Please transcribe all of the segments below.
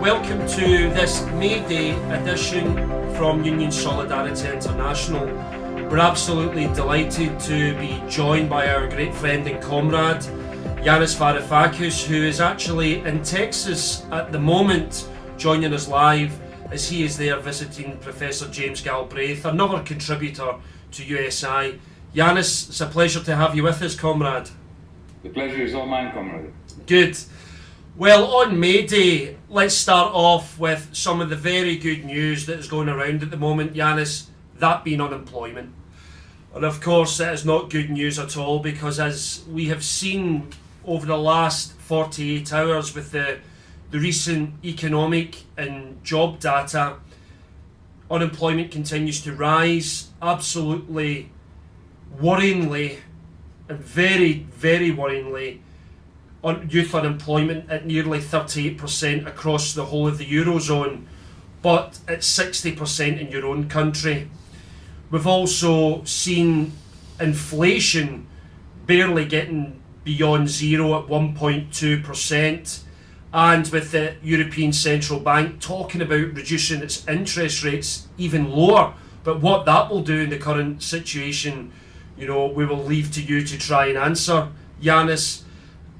Welcome to this May Day edition from Union Solidarity International. We're absolutely delighted to be joined by our great friend and comrade, Yanis Varoufakis, who is actually in Texas at the moment, joining us live as he is there visiting Professor James Galbraith, another contributor to USI. Yanis, it's a pleasure to have you with us, comrade. The pleasure is all mine, comrade. Good. Well, on May Day, let's start off with some of the very good news that is going around at the moment, Yanis, that being unemployment. And of course, that is not good news at all because, as we have seen over the last 48 hours with the, the recent economic and job data, unemployment continues to rise absolutely worryingly and very, very worryingly. on Youth unemployment at nearly 38% across the whole of the Eurozone, but at 60% in your own country. We've also seen inflation barely getting beyond zero at 1.2%, and with the European Central Bank talking about reducing its interest rates even lower. But what that will do in the current situation, you know, we will leave to you to try and answer. Yanis,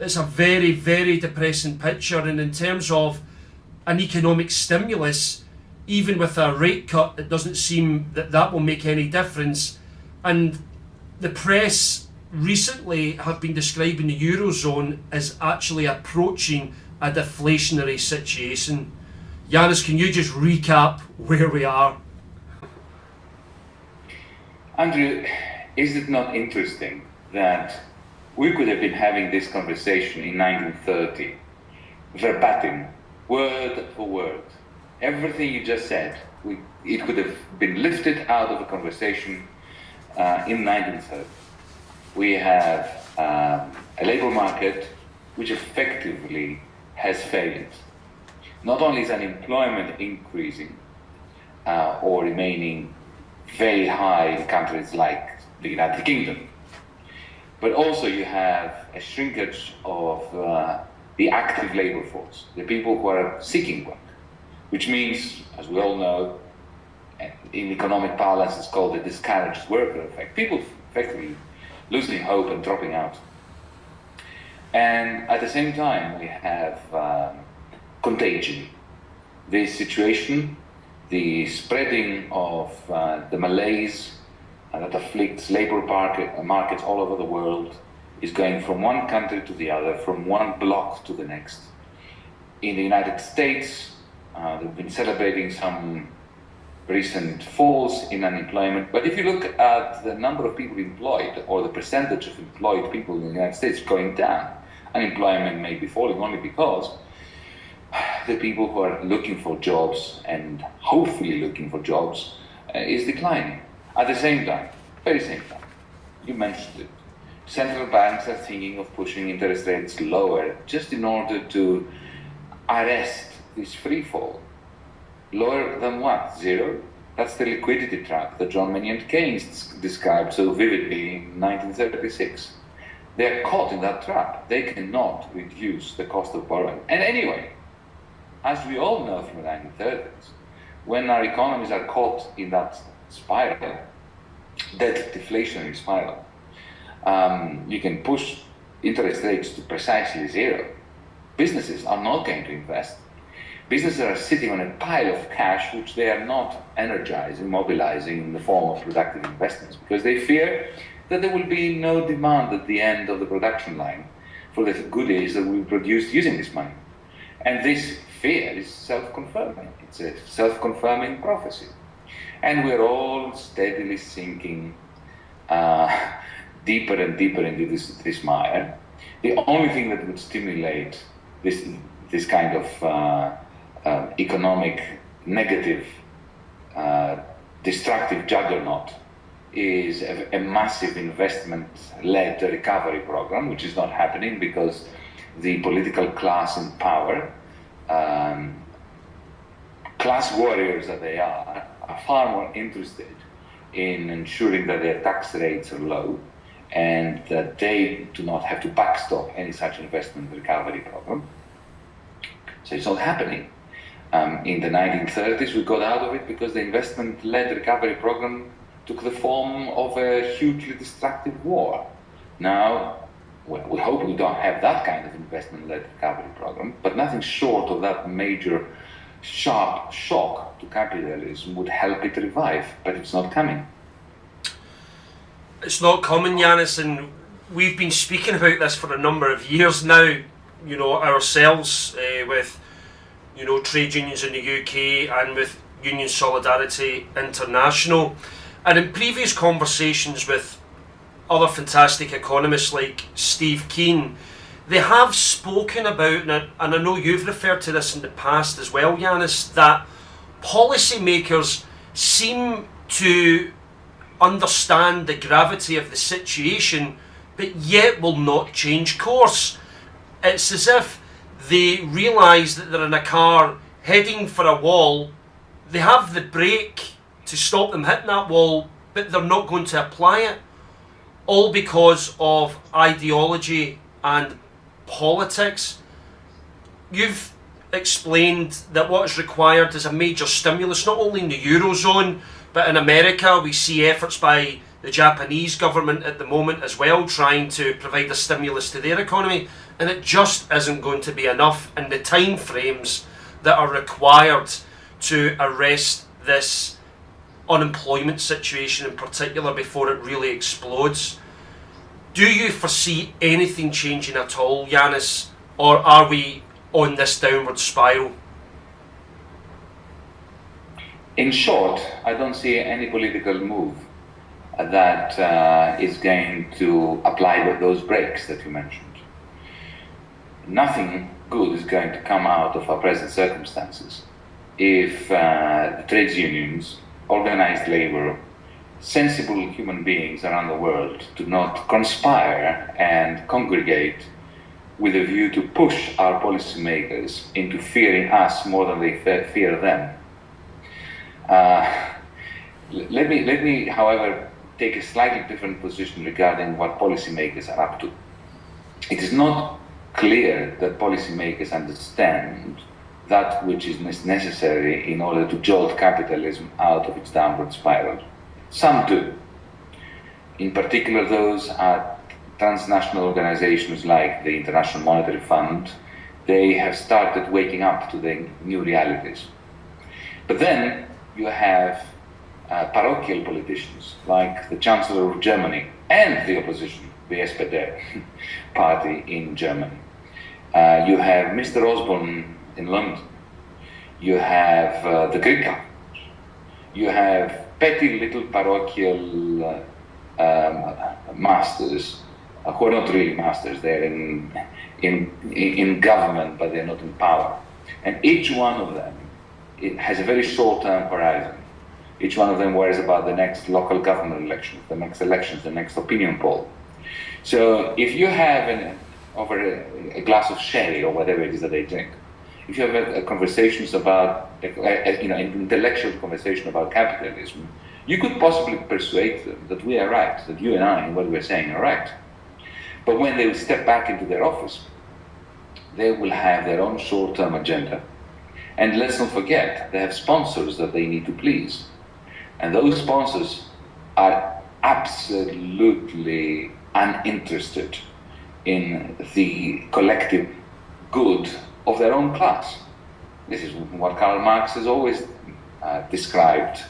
it's a very, very depressing picture, and in terms of an economic stimulus, even with a rate cut, it doesn't seem that that will make any difference. And the press recently have been describing the Eurozone as actually approaching a deflationary situation. Yanis, can you just recap where we are? Andrew, is it not interesting that we could have been having this conversation in 1930, verbatim, word for word, everything you just said, we, it could have been lifted out of a conversation uh, in 1930. We have um, a labor market which effectively has failed. Not only is unemployment increasing uh, or remaining very high in countries like the United Kingdom, but also you have a shrinkage of uh, the active labor force, the people who are seeking work which means, as we all know, in economic parlance, it's called the discouraged worker effect. People effectively losing hope and dropping out. And at the same time, we have um, contagion. This situation, the spreading of uh, the malaise uh, that afflicts labor market, markets all over the world, is going from one country to the other, from one block to the next. In the United States, uh, they've been celebrating some recent falls in unemployment. But if you look at the number of people employed or the percentage of employed people in the United States going down, unemployment may be falling only because the people who are looking for jobs and hopefully looking for jobs uh, is declining. At the same time, very same time, you mentioned it, central banks are thinking of pushing interest rates lower just in order to arrest this free fall. Lower than what? Zero? That's the liquidity trap that John Maynard Keynes described so vividly in 1936. They are caught in that trap. They cannot reduce the cost of borrowing. And anyway, as we all know from the 1930s, when our economies are caught in that spiral, that deflationary spiral, um, you can push interest rates to precisely zero. Businesses are not going to invest businesses are sitting on a pile of cash which they are not energizing, mobilizing in the form of productive investments because they fear that there will be no demand at the end of the production line for the goodies that will be produced using this money. And this fear is self-confirming. It's a self-confirming prophecy. And we're all steadily sinking uh, deeper and deeper into this, this mire. The only thing that would stimulate this, this kind of uh, uh, economic negative uh, destructive juggernaut is a, a massive investment-led recovery program, which is not happening because the political class in power, um, class warriors that they are, far more interested in ensuring that their tax rates are low and that they do not have to backstop any such investment recovery program. So it's not happening. Um, in the 1930s, we got out of it because the investment-led recovery program took the form of a hugely destructive war. Now, well, we hope we don't have that kind of investment-led recovery program, but nothing short of that major sharp shock to capitalism would help it revive, but it's not coming. It's not coming, Yanis, and we've been speaking about this for a number of years now, you know, ourselves uh, with, you know, trade unions in the UK and with Union Solidarity International. And in previous conversations with other fantastic economists like Steve Keen, they have spoken about, and I know you've referred to this in the past as well, Yanis, that policymakers seem to understand the gravity of the situation, but yet will not change course. It's as if they realise that they're in a car heading for a wall, they have the brake to stop them hitting that wall, but they're not going to apply it. All because of ideology and politics. You've explained that what is required is a major stimulus, not only in the Eurozone, but in America, we see efforts by the Japanese government at the moment as well, trying to provide a stimulus to their economy, and it just isn't going to be enough in the time frames that are required to arrest this unemployment situation in particular before it really explodes. Do you foresee anything changing at all, Yanis, or are we on this downward spiral? In short, I don't see any political move that uh, is going to apply those brakes that you mentioned. Nothing good is going to come out of our present circumstances if uh, the trades unions, organized labor, sensible human beings around the world do not conspire and congregate with a view to push our policymakers into fearing us more than they fear them. Uh, let me, let me, however, take a slightly different position regarding what policymakers are up to. It is not clear that policymakers understand that which is necessary in order to jolt capitalism out of its downward spiral. Some do. In particular, those at transnational organizations like the International Monetary Fund, they have started waking up to the new realities. But then you have uh, parochial politicians like the Chancellor of Germany and the opposition, the SPD party in Germany. Uh, you have Mr. Osborne in London. You have uh, the Greek government. You have petty little parochial uh, um, masters uh, who are not really masters. They're in, in, in government, but they're not in power. And each one of them it has a very short-term horizon. Each one of them worries about the next local government elections, the next elections, the next opinion poll. So if you have an, over a, a, glass of sherry or whatever it is that they drink, if you have a uh, conversations about, a, you know, an intellectual conversation about capitalism, you could possibly persuade them that we are right, that you and I and what we're saying are right. But when they step back into their office, they will have their own short-term agenda and let's not forget, they have sponsors that they need to please. And those sponsors are absolutely uninterested in the collective good of their own class. This is what Karl Marx has always uh, described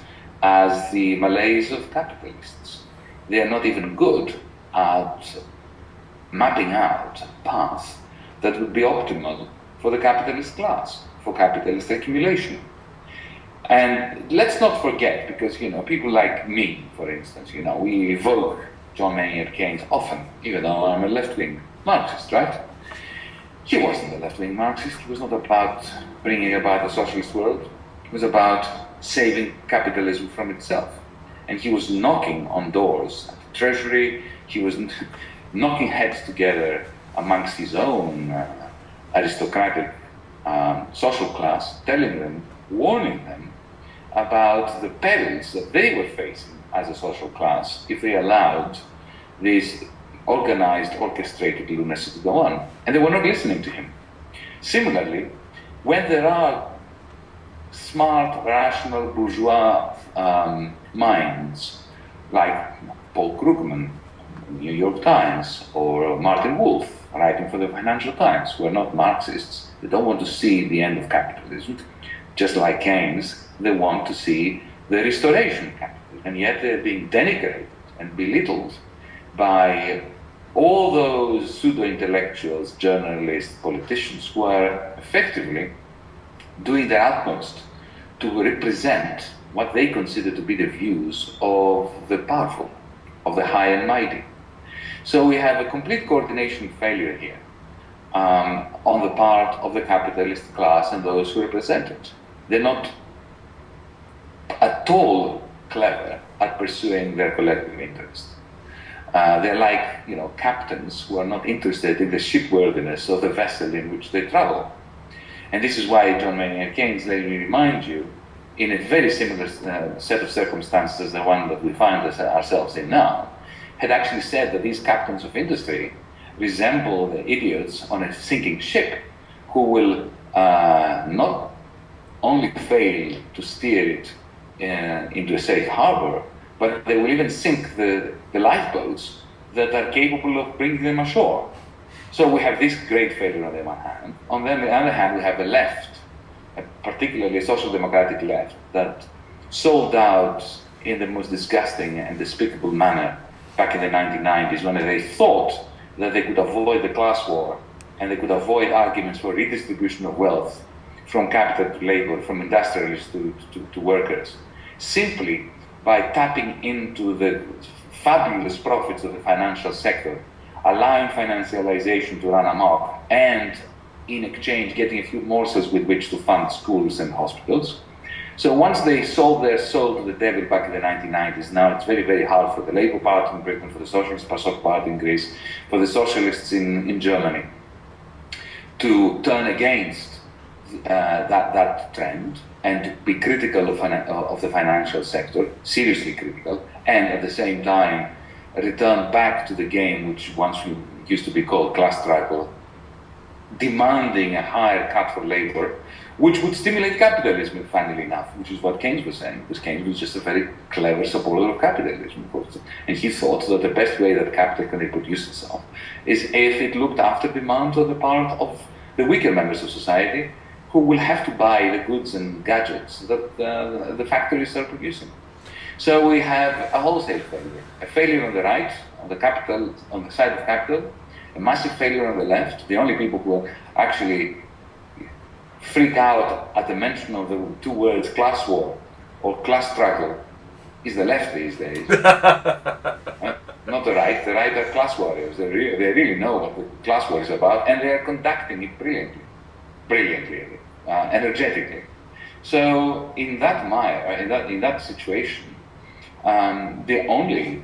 as the malaise of capitalists. They are not even good at mapping out a path that would be optimal for the capitalist class for capitalist accumulation. And let's not forget, because you know, people like me, for instance, you know, we evoke John Maynard Keynes often, even though I'm a left-wing Marxist, right? He wasn't a left-wing Marxist. He was not about bringing about a socialist world. It was about saving capitalism from itself. And he was knocking on doors at the Treasury. He was knocking heads together amongst his own uh, aristocratic um, social class, telling them, warning them about the perils that they were facing as a social class if they allowed this organized, orchestrated lunacy to go on. And they were not listening to him. Similarly, when there are smart, rational, bourgeois um, minds like Paul Krugman, New York Times, or Martin Wolf, writing for the Financial Times, who are not Marxists. They don't want to see the end of capitalism. Just like Keynes, they want to see the restoration of capitalism. And yet they're being denigrated and belittled by all those pseudo-intellectuals, journalists, politicians who are effectively doing their utmost to represent what they consider to be the views of the powerful, of the high and mighty. So we have a complete coordination failure here um, on the part of the capitalist class and those who represent it. They're not at all clever at pursuing their collective interest. Uh, they're like, you know, captains who are not interested in the shipworthiness of the vessel in which they travel. And this is why John Maynard Keynes, let me remind you, in a very similar uh, set of circumstances as the one that we find ourselves in now, had actually said that these captains of industry resemble the idiots on a sinking ship who will uh, not only fail to steer it uh, into a safe harbor, but they will even sink the, the lifeboats that are capable of bringing them ashore. So we have this great failure on the one hand. On the other hand, we have the left, particularly a social democratic left, that sold out in the most disgusting and despicable manner back in the 1990s when they thought that they could avoid the class war and they could avoid arguments for redistribution of wealth from capital to labor, from industrialists to, to, to workers, simply by tapping into the fabulous profits of the financial sector, allowing financialization to run amok, and in exchange getting a few morsels with which to fund schools and hospitals. So once they sold their soul to the devil back in the 1990s, now it's very, very hard for the Labour Party in Britain, for the Socialist Party in Greece, for the socialists in, in Germany to turn against uh, that, that trend and be critical of, of the financial sector, seriously critical, and at the same time return back to the game which once used to be called class struggle, demanding a higher cut for labor which would stimulate capitalism, funnily enough, which is what Keynes was saying, because Keynes was just a very clever supporter of capitalism, of course. And he thought that the best way that capital can reproduce itself is if it looked after demand on the part of the weaker members of society who will have to buy the goods and gadgets that uh, the factories are producing. So we have a wholesale failure, a failure on the right, on the capital, on the side of capital, a massive failure on the left. The only people who are actually freak out at the mention of the two words class war or class struggle is the left these days. Not the right. The right are class warriors. They, re they really know what the class war is about and they are conducting it brilliantly, brilliantly, uh, energetically. So in that mire, uh, in that, in that situation, um, the only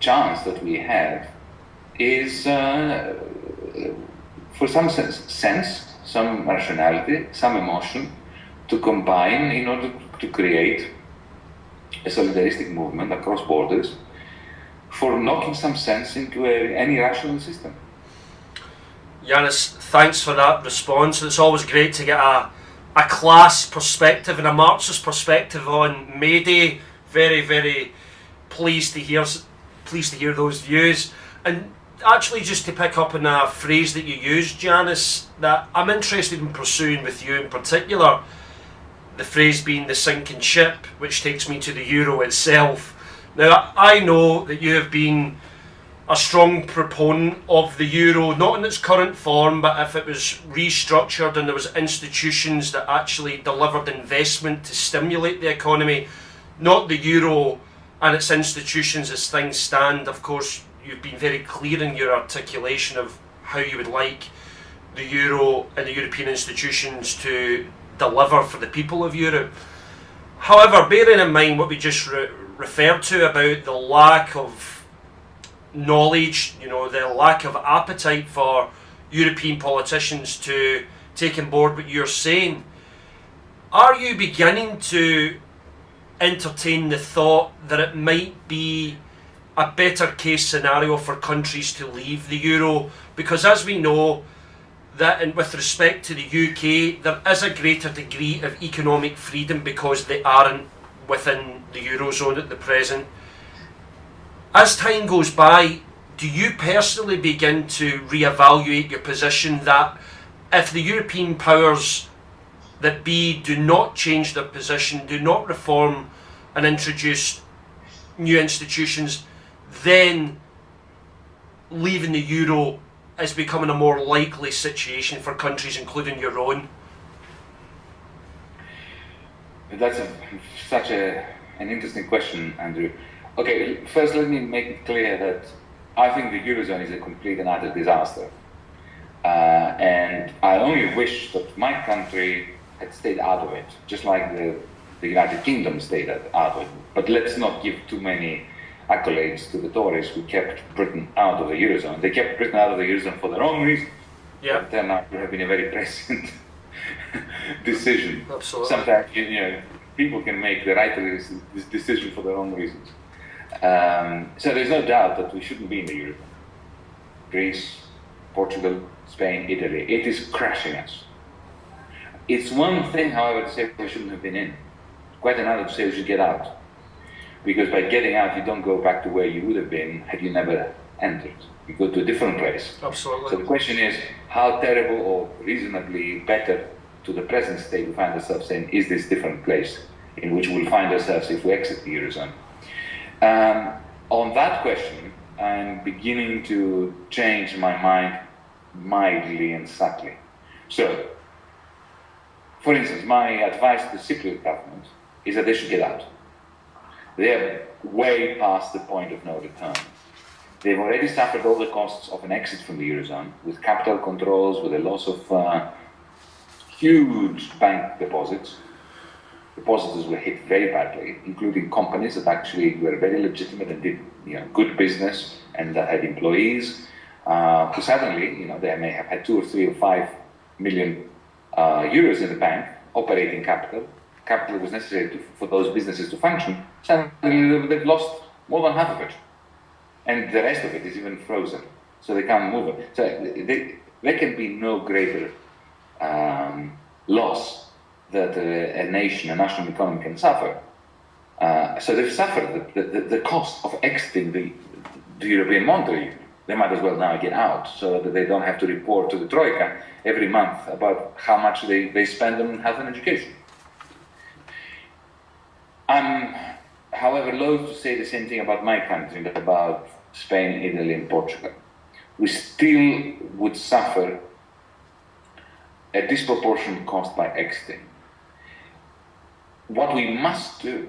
chance that we have is uh, for some sense, sense some rationality, some emotion to combine in order to create a solidaristic movement across borders for knocking some sense into a, any rational system. Yanis, thanks for that response. It's always great to get a, a class perspective and a Marxist perspective on May Day. Very, very pleased to hear pleased to hear those views. And actually just to pick up on a phrase that you used, Yanis, that I'm interested in pursuing with you in particular, the phrase being the sinking ship, which takes me to the euro itself. Now, I know that you have been a strong proponent of the euro, not in its current form, but if it was restructured and there was institutions that actually delivered investment to stimulate the economy, not the euro and its institutions as things stand. Of course, you've been very clear in your articulation of how you would like the euro and the European institutions to deliver for the people of Europe. However, bearing in mind what we just re referred to about the lack of knowledge, you know, the lack of appetite for European politicians to take on board what you're saying, are you beginning to entertain the thought that it might be a better case scenario for countries to leave the euro? Because as we know, that and with respect to the UK, there is a greater degree of economic freedom because they aren't within the eurozone at the present. As time goes by, do you personally begin to reevaluate your position that if the European powers that be do not change their position, do not reform and introduce new institutions, then leaving the euro is becoming a more likely situation for countries, including your own? That's a, such a, an interesting question, Andrew. Okay, first let me make it clear that I think the Eurozone is a complete and utter disaster. Uh, and I only wish that my country had stayed out of it, just like the, the United Kingdom stayed out of it. But let's not give too many accolades to the Tories who kept Britain out of the Eurozone. They kept Britain out of the Eurozone for their own reasons. Yeah. Turned out to have been a very prescient decision. Absolutely. Sometimes, you know, people can make the right decision for their own reasons. Um, so there's no doubt that we shouldn't be in the Eurozone. Greece, Portugal, Spain, Italy. It is crashing us. It's one thing, however, to say we shouldn't have been in. Quite another to say we should get out because by getting out, you don't go back to where you would have been had you never entered. You go to a different place. Absolutely. So the question is, how terrible or reasonably better to the present state we find ourselves in is this different place in which we'll find ourselves if we exit the Eurozone? Um, on that question, I'm beginning to change my mind mildly and subtly. So, for instance, my advice to the Cypriot government is that they should get out. They're way past the point of no return. They've already suffered all the costs of an exit from the Eurozone with capital controls, with a loss of uh, huge bank deposits. Depositors were hit very badly, including companies that actually were very legitimate and did you know, good business and that had employees uh, who suddenly, you know, they may have had two or three or five million uh, euros in the bank, operating capital, capital was necessary to, for those businesses to function, suddenly they've lost more than half of it. And the rest of it is even frozen. So they can't move it. So they, there can be no greater um, loss that a, a, nation, a national economy can suffer. Uh, so they've suffered the, the, the, cost of exiting the, the European Monetary Union. They might as well now get out so that they don't have to report to the Troika every month about how much they, they spend on health and education. I'm, however, loath to say the same thing about my country, but about Spain, Italy, and Portugal. We still would suffer a disproportionate cost by exiting. What we must do,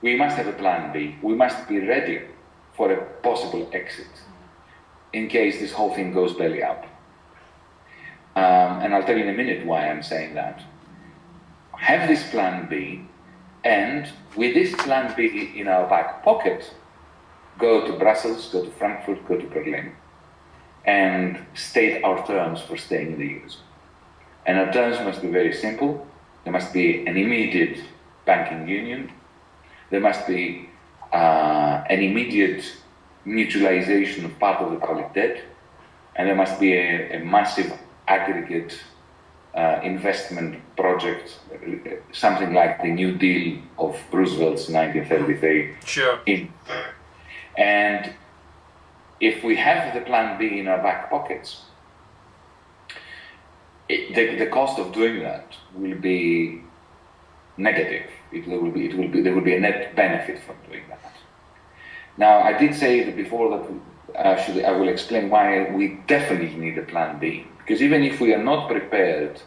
we must have a plan B. We must be ready for a possible exit in case this whole thing goes belly up. Um, and I'll tell you in a minute why I'm saying that. Have this plan B and with this plan B in our back pocket, go to Brussels, go to Frankfurt, go to Berlin, and state our terms for staying in the Eurozone. And our terms must be very simple. There must be an immediate banking union. There must be uh, an immediate mutualization of part of the public debt. And there must be a, a massive aggregate uh, investment project, something like the New Deal of Roosevelt's 1933. Sure. In, and if we have the plan B in our back pockets, it, the, the cost of doing that will be negative. It will be, it will be, there will be a net benefit from doing that. Now, I did say before that actually I will explain why we definitely need a plan B. Because even if we are not prepared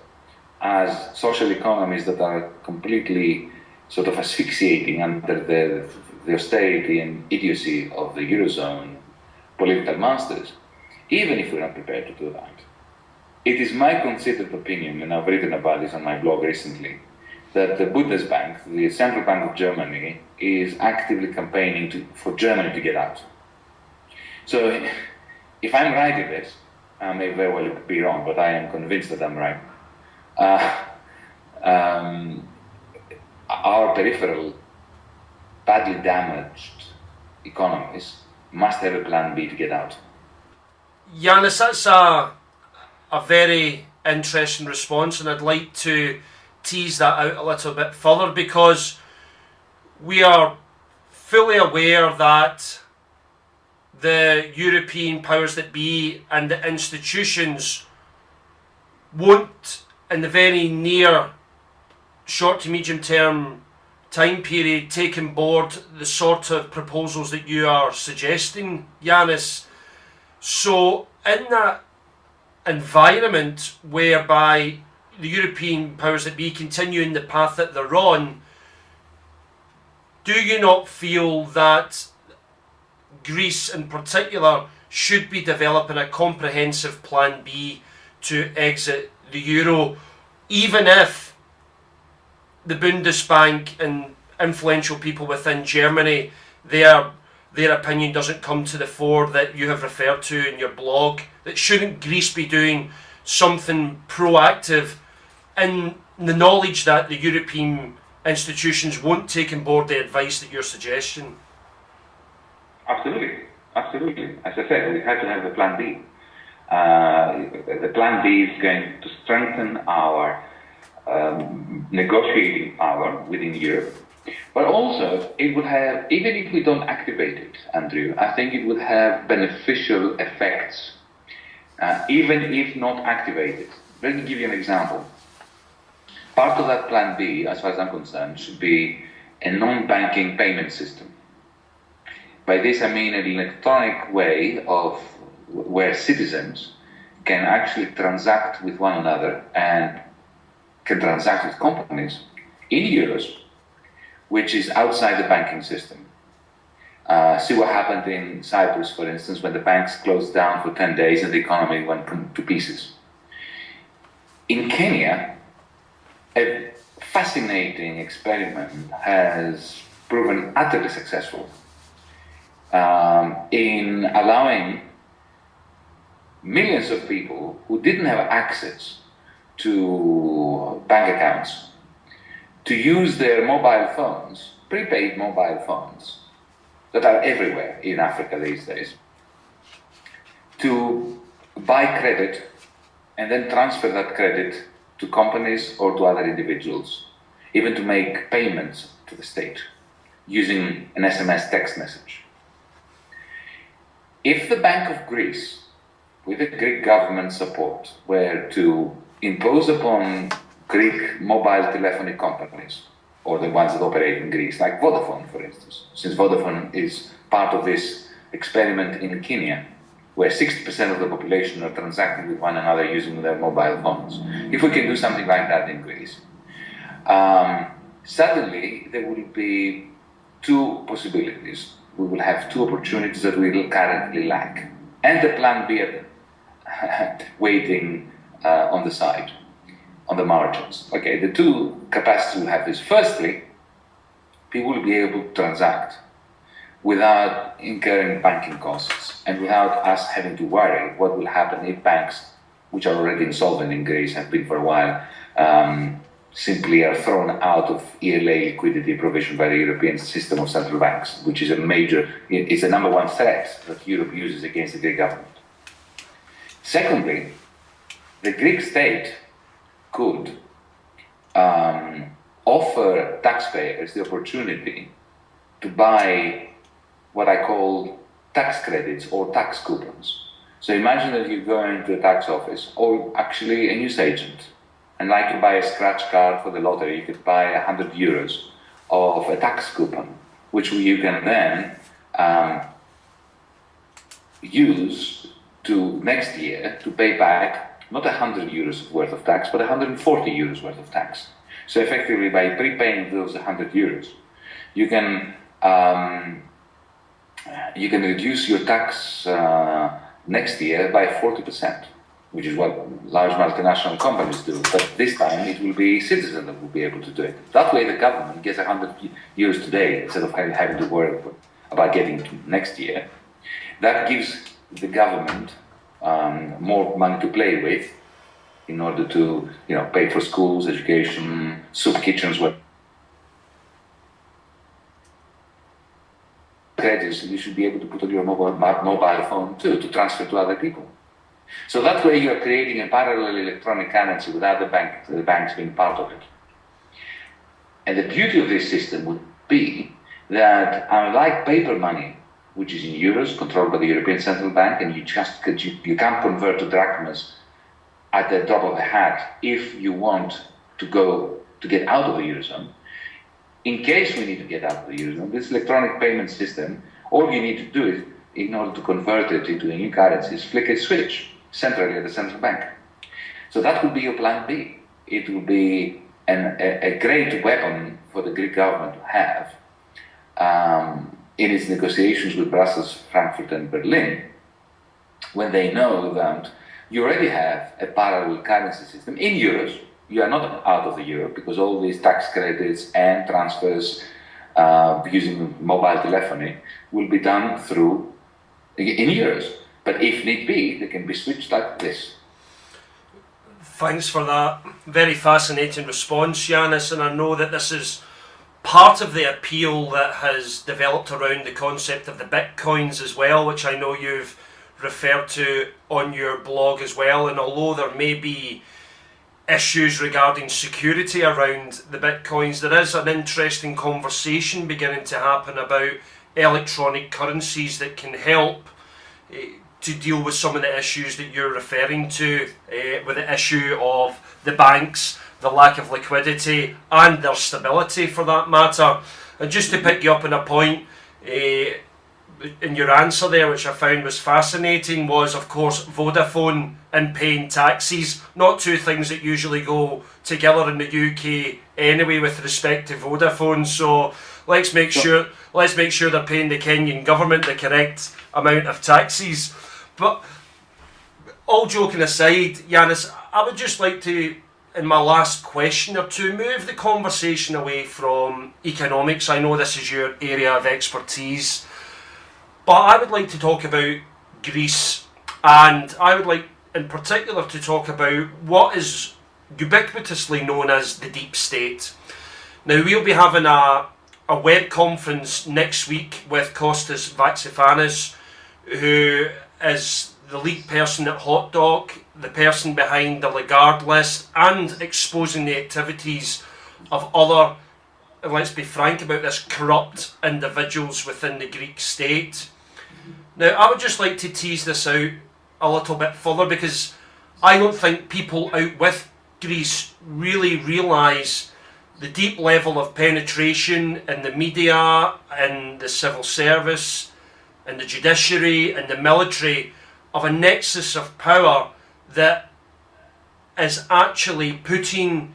as social economies that are completely sort of asphyxiating under the, the austerity and idiocy of the Eurozone political masters, even if we're not prepared to do that, it is my considered opinion, and I've written about this on my blog recently, that the Bundesbank, the Central Bank of Germany, is actively campaigning to, for Germany to get out. So if I'm right in this, I may very well be wrong, but I am convinced that I'm right. Uh, um, our peripheral, badly damaged economies must have a plan B to get out. Yanis, that's a, a very interesting response, and I'd like to tease that out a little bit further because we are fully aware that the European powers that be and the institutions won't, in the very near short to medium term time period, take on board the sort of proposals that you are suggesting, Yanis. So, in that environment whereby the European powers that be continue in the path that they're on, do you not feel that Greece in particular should be developing a comprehensive plan B to exit the euro, even if the Bundesbank and influential people within Germany, their their opinion doesn't come to the fore that you have referred to in your blog. That shouldn't Greece be doing something proactive in the knowledge that the European institutions won't take on board the advice that you're suggesting? Absolutely, absolutely. As I said, we have to have a plan B. Uh, the plan B is going to strengthen our um, negotiating power within Europe, but also it would have, even if we don't activate it, Andrew, I think it would have beneficial effects, uh, even if not activated. Let me give you an example. Part of that plan B, as far as I'm concerned, should be a non-banking payment system. By this I mean an electronic way of where citizens can actually transact with one another and can transact with companies in euros, which is outside the banking system. Uh, see what happened in Cyprus, for instance, when the banks closed down for 10 days and the economy went to pieces. In Kenya, a fascinating experiment has proven utterly successful um, in allowing millions of people who didn't have access to bank accounts to use their mobile phones, prepaid mobile phones, that are everywhere in Africa these days, to buy credit and then transfer that credit to companies or to other individuals, even to make payments to the state using an SMS text message. If the Bank of Greece, with the Greek government support, were to impose upon Greek mobile telephony companies, or the ones that operate in Greece, like Vodafone, for instance, since Vodafone is part of this experiment in Kenya, where 60% of the population are transacting with one another using their mobile phones. If we can do something like that in Greece, um, suddenly there will be two possibilities. We will have two opportunities that we currently lack, and the plan B waiting uh, on the side, on the margins. Okay, the two capacities we have is firstly, people will be able to transact without incurring banking costs and without us having to worry what will happen if banks, which are already insolvent in Greece, have been for a while, um, simply are thrown out of ELA liquidity provision by the European system of central banks, which is a major, is the number one threat that Europe uses against the Greek government. Secondly, the Greek state could um, offer taxpayers the opportunity to buy what I call tax credits or tax coupons. So imagine that you go into a tax office or actually a news agent and like you buy a scratch card for the lottery, you could buy 100 euros of a tax coupon, which you can then um, use to next year to pay back not 100 euros worth of tax, but 140 euros worth of tax. So effectively, by prepaying those 100 euros, you can um, you can reduce your tax uh, next year by 40%, which is what large multinational companies do. But this time it will be citizens that will be able to do it. That way the government gets 100 euros today instead of having to worry about getting to next year. That gives the government um, more money to play with in order to you know, pay for schools, education, soup kitchens, what pledges you should be able to put on your mobile, mobile phone too to transfer to other people. So that way you are creating a parallel electronic currency without the, bank, the banks being part of it. And the beauty of this system would be that unlike paper money, which is in euros, controlled by the European Central Bank, and you just you, you can't convert to drachmas at the drop of a hat if you want to go to get out of the eurozone. In case we need to get out of the eurozone, this electronic payment system, all you need to do is, in order to convert it into a new currency, is flick a switch centrally at the central bank. So that would be your plan B. It would be an, a, a, great weapon for the Greek government to have um, in its negotiations with Brussels, Frankfurt, and Berlin, when they know that you already have a parallel currency system in euros. You are not out of the euro because all these tax credits and transfers uh, using mobile telephony will be done through in euros. But if need be, they can be switched like this. Thanks for that very fascinating response, Yanis. And I know that this is part of the appeal that has developed around the concept of the bitcoins as well, which I know you've referred to on your blog as well. And although there may be issues regarding security around the bitcoins, there is an interesting conversation beginning to happen about electronic currencies that can help uh, to deal with some of the issues that you're referring to, uh, with the issue of the banks, the lack of liquidity, and their stability for that matter. And just to pick you up on a point, uh, in your answer there, which I found was fascinating, was of course Vodafone and paying taxes. Not two things that usually go together in the UK anyway, with respect to Vodafone. So let's make sure let's make sure they're paying the Kenyan government the correct amount of taxes. But all joking aside, Yanis, I would just like to, in my last question or two, move the conversation away from economics. I know this is your area of expertise. But I would like to talk about Greece, and I would like in particular to talk about what is ubiquitously known as the deep state. Now, we'll be having a, a web conference next week with Kostas Vaxevanis, who is the lead person at Hotdoc, the person behind the Lagarde list, and exposing the activities of other, let's be frank about this, corrupt individuals within the Greek state. Now, I would just like to tease this out a little bit further because I don't think people out with Greece really realise the deep level of penetration in the media, in the civil service, in the judiciary, in the military of a nexus of power that is actually putting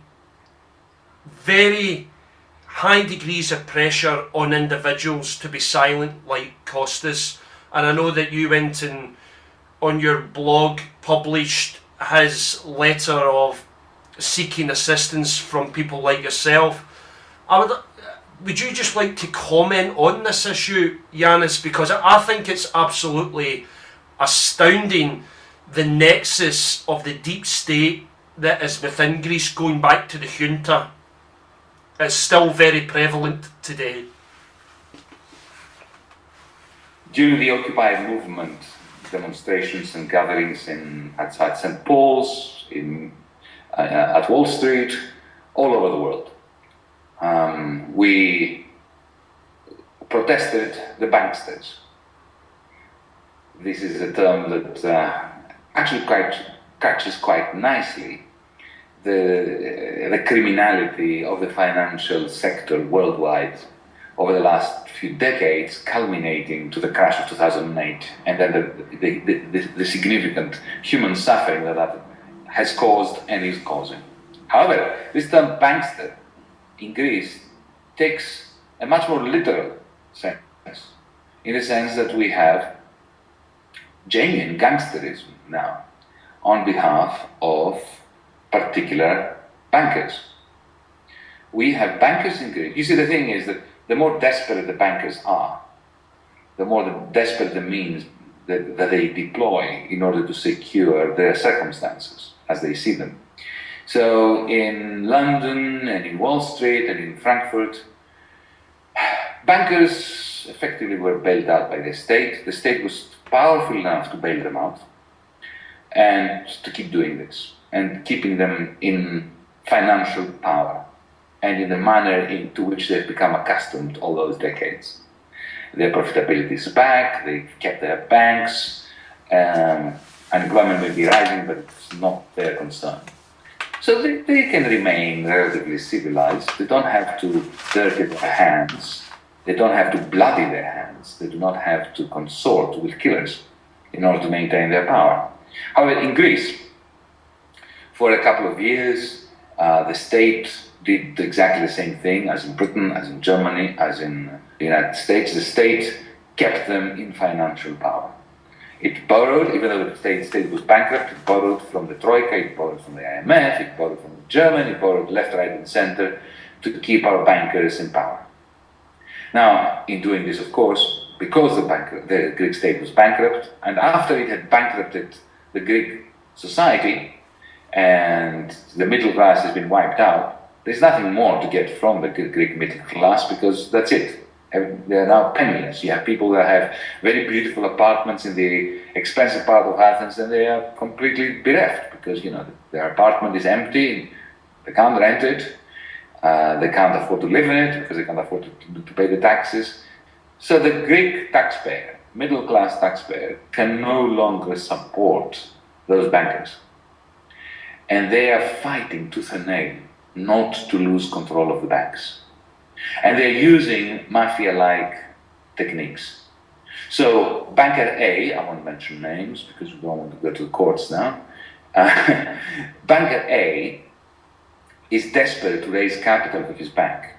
very high degrees of pressure on individuals to be silent like Costas and I know that you went and on your blog published his letter of seeking assistance from people like yourself. I would would you just like to comment on this issue, Yanis? Because I think it's absolutely astounding the nexus of the deep state that is within Greece going back to the junta. is still very prevalent today during the Occupy movement, demonstrations and gatherings in outside St. Paul's, in uh, at Wall Street, all over the world, um, we protested the banksters. This is a term that uh, actually quite catches quite nicely the, the criminality of the financial sector worldwide over the last few decades, culminating to the crash of 2008, and then the, the, the, the significant human suffering that that has caused and is causing. However, this term bankster in Greece takes a much more literal sense, in the sense that we have genuine gangsterism now on behalf of particular bankers. We have bankers in Greece. You see, the thing is that the more desperate the bankers are, the more the desperate the means that, that they deploy in order to secure their circumstances as they see them. So in London and in Wall Street and in Frankfurt, bankers effectively were bailed out by the state. The state was powerful enough to bail them out and to keep doing this and keeping them in financial power and in the manner into which they've become accustomed all those decades. Their profitability is back, they've kept their banks, um, unemployment may be rising, but it's not their concern. So they, they can remain relatively civilized. They don't have to dirty their hands. They don't have to bloody their hands. They do not have to consort with killers in order to maintain their power. However, in Greece, for a couple of years, uh, the state did exactly the same thing as in Britain, as in Germany, as in the United States. The state kept them in financial power. It borrowed, even though the state, state was bankrupt, it borrowed from the Troika, it borrowed from the IMF, it borrowed from Germany, it borrowed left, right, and center to keep our bankers in power. Now, in doing this, of course, because the, bank, the Greek state was bankrupt, and after it had bankrupted the Greek society, and the middle class has been wiped out, there's nothing more to get from the Greek middle class because that's it they are now penniless. You have people that have very beautiful apartments in the expensive part of Athens and they are completely bereft because, you know, their apartment is empty, and they can't rent it, uh, they can't afford to live in it because they can't afford to, to, pay the taxes. So the Greek taxpayer, middle class taxpayer, can no longer support those bankers. And they are fighting tooth and nail not to lose control of the banks. And they're using mafia-like techniques. So Banker A, I won't mention names because we don't want to go to the courts now. Uh, Banker A is desperate to raise capital for his bank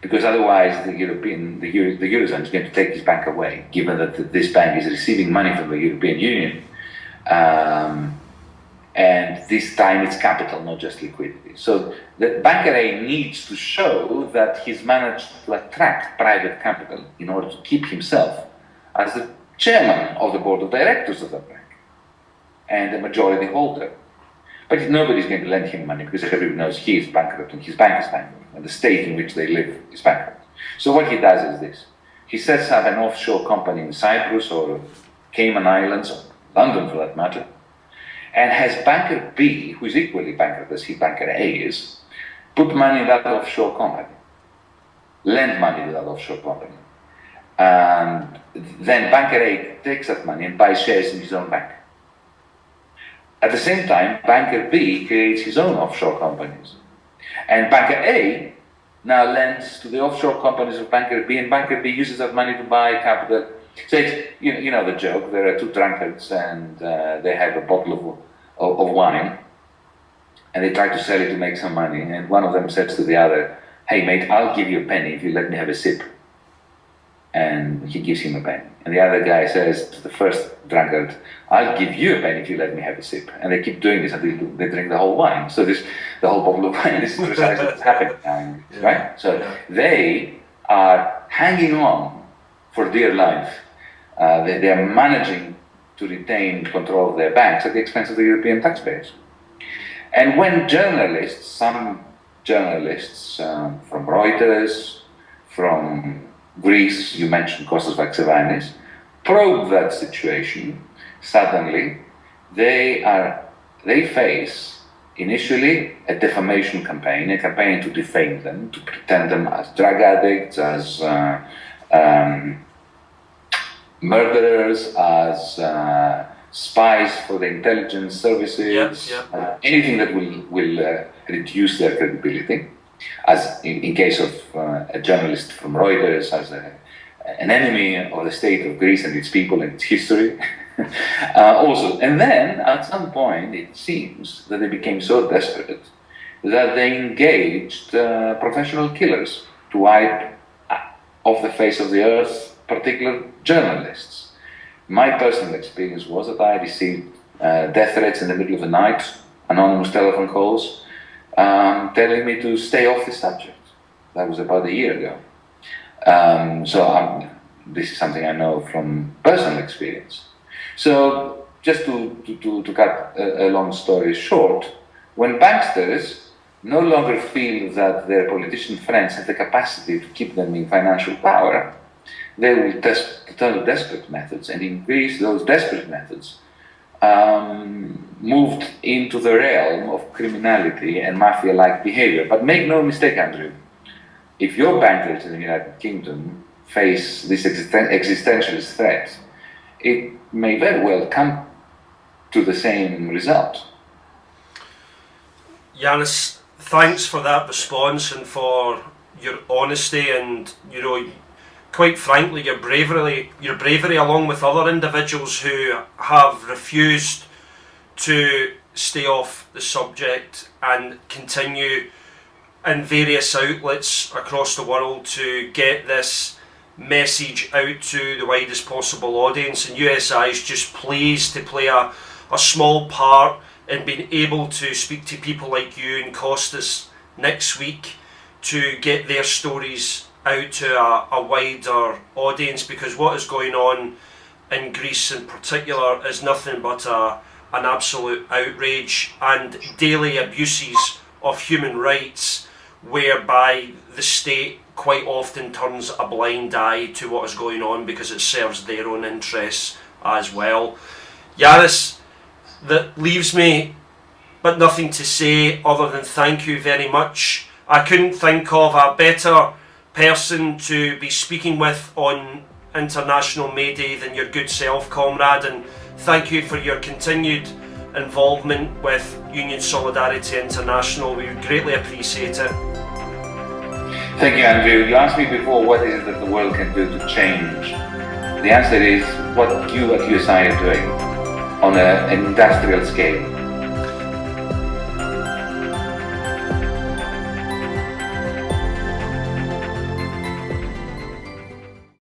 because otherwise the European, the, Euro, the Eurozone is going to take his bank away, given that this bank is receiving money from the European Union. Um, and this time it's capital, not just liquidity. So the banker A needs to show that he's managed to attract private capital in order to keep himself as the chairman of the board of directors of the bank and the majority holder. But nobody's going to lend him money because everybody knows he is bankrupt and his bank is bankrupt and the state in which they live is bankrupt. So what he does is this. He sets up an offshore company in Cyprus or Cayman Islands or London for that matter and has banker B, who is equally bankrupt as he banker A is, put money in that offshore company, lend money to that offshore company. And then banker A takes that money and buys shares in his own bank. At the same time, banker B creates his own offshore companies. And banker A now lends to the offshore companies of banker B, and banker B uses that money to buy capital so it's, you, you know the joke, there are two drunkards and uh, they have a bottle of, of, of, wine and they try to sell it to make some money and one of them says to the other, hey mate, I'll give you a penny if you let me have a sip. And he gives him a penny. And the other guy says to the first drunkard, I'll give you a penny if you let me have a sip. And they keep doing this until they drink the whole wine. So this, the whole bottle of wine is precisely what's happening now, yeah. right? So yeah. they are hanging on for dear life. Uh, they, they, are managing to retain control of their banks at the expense of the European taxpayers. And when journalists, some journalists um, from Reuters, from Greece, you mentioned Kostas Vaxevanis, probe that situation, suddenly they are they face initially a defamation campaign, a campaign to defame them, to pretend them as drug addicts, as uh, um, murderers, as uh, spies for the intelligence services. Uh, anything that will, will uh, reduce their credibility. As in, in case of uh, a journalist from Reuters, as a, an enemy of the state of Greece and its people and its history. Uh, also, and then at some point it seems that they became so desperate that they engaged uh, professional killers to wipe off the face of the earth particular journalists. My personal experience was that I received uh, death threats in the middle of the night, anonymous telephone calls, um, telling me to stay off the subject. That was about a year ago. Um, so um, this is something I know from personal experience. So just to, to, to, cut a, a long story short, when banksters no longer feel that their politician friends have the capacity to keep them in financial power, they will test turn to desperate methods, and in Greece, those desperate methods um, moved into the realm of criminality and mafia-like behavior. But make no mistake, Andrew, if your bankers in the United Kingdom face this existen existentialist threat, it may very well come to the same result. Yanis, thanks for that response and for your honesty and you know quite frankly your bravery your bravery along with other individuals who have refused to stay off the subject and continue in various outlets across the world to get this message out to the widest possible audience. And USI is just pleased to play a, a small part in being able to speak to people like you and Costas next week to get their stories out to a, a wider audience because what is going on in Greece in particular is nothing but a, an absolute outrage and daily abuses of human rights whereby the state quite often turns a blind eye to what is going on because it serves their own interests as well. Yanis, that leaves me but nothing to say other than thank you very much. I couldn't think of a better person to be speaking with on International May Day than your good self, comrade, and thank you for your continued involvement with Union Solidarity International. We greatly appreciate it. Thank you, Andrew. You asked me before what is it that the world can do to change. The answer is what you at USI are doing on an industrial scale.